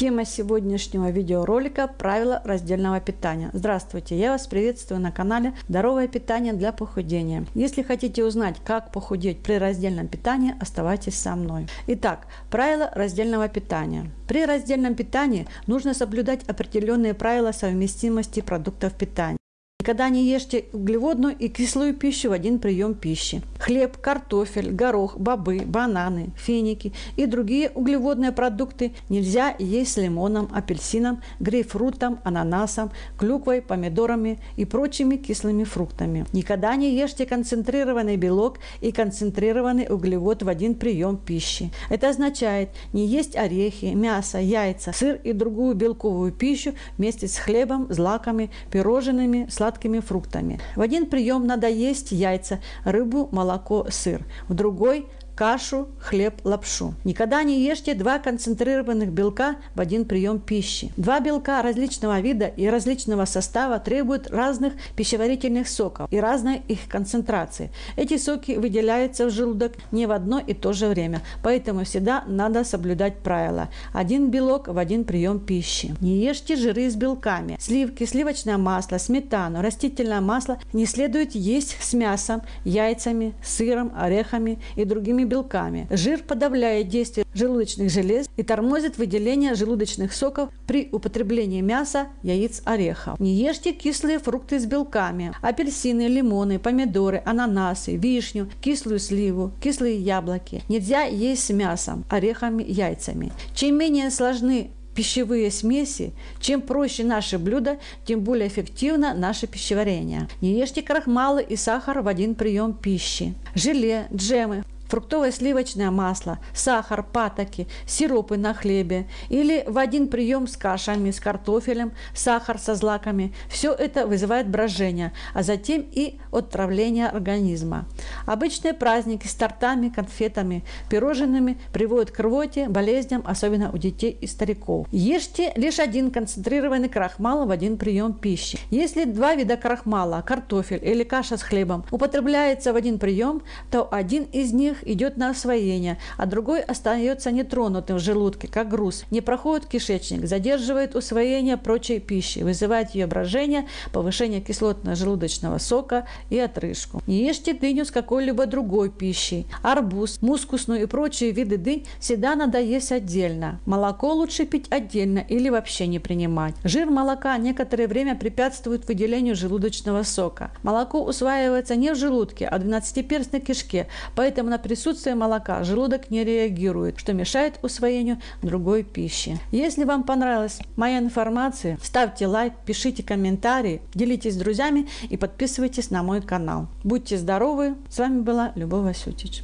Тема сегодняшнего видеоролика – правила раздельного питания. Здравствуйте, я вас приветствую на канале «Здоровое питание для похудения». Если хотите узнать, как похудеть при раздельном питании, оставайтесь со мной. Итак, правила раздельного питания. При раздельном питании нужно соблюдать определенные правила совместимости продуктов питания. Никогда не ешьте углеводную и кислую пищу в один прием пищи. Хлеб, картофель, горох, бобы, бананы, финики и другие углеводные продукты нельзя есть с лимоном, апельсином, грейпфрутом, ананасом, клюквой, помидорами и прочими кислыми фруктами. Никогда не ешьте концентрированный белок и концентрированный углевод в один прием пищи. Это означает не есть орехи, мясо, яйца, сыр и другую белковую пищу вместе с хлебом, злаками, пирожными, сладкими фруктами. В один прием надо есть яйца, рыбу, молоко, сыр. В другой кашу, хлеб, лапшу. Никогда не ешьте два концентрированных белка в один прием пищи. Два белка различного вида и различного состава требуют разных пищеварительных соков и разной их концентрации. Эти соки выделяются в желудок не в одно и то же время, поэтому всегда надо соблюдать правила. Один белок в один прием пищи. Не ешьте жиры с белками. Сливки, сливочное масло, сметану, растительное масло не следует есть с мясом, яйцами, сыром, орехами и другими белками. Жир подавляет действие желудочных желез и тормозит выделение желудочных соков при употреблении мяса, яиц, орехов. Не ешьте кислые фрукты с белками. Апельсины, лимоны, помидоры, ананасы, вишню, кислую сливу, кислые яблоки. Нельзя есть с мясом, орехами, яйцами. Чем менее сложны пищевые смеси, чем проще наши блюда, тем более эффективно наше пищеварение. Не ешьте крахмалы и сахар в один прием пищи. Желе, джемы, фруктовое сливочное масло, сахар, патоки, сиропы на хлебе или в один прием с кашами, с картофелем, сахар со злаками. Все это вызывает брожение, а затем и отравление организма. Обычные праздники с тортами, конфетами, пирожными приводят к рвоте, болезням, особенно у детей и стариков. Ешьте лишь один концентрированный крахмал в один прием пищи. Если два вида крахмала, картофель или каша с хлебом, употребляется в один прием, то один из них идет на освоение, а другой остается нетронутым в желудке, как груз, не проходит кишечник, задерживает усвоение прочей пищи, вызывает ее брожение, повышение кислотно-желудочного сока и отрыжку. Не ешьте дыню с какой-либо другой пищей. Арбуз, мускусную и прочие виды дынь всегда надо есть отдельно. Молоко лучше пить отдельно или вообще не принимать. Жир молока некоторое время препятствует выделению желудочного сока. Молоко усваивается не в желудке, а в двенадцатиперстной кишке, поэтому, например, присутствие молока желудок не реагирует, что мешает усвоению другой пищи. Если вам понравилась моя информация, ставьте лайк, пишите комментарии, делитесь с друзьями и подписывайтесь на мой канал. Будьте здоровы! С вами была Любовь Васютич.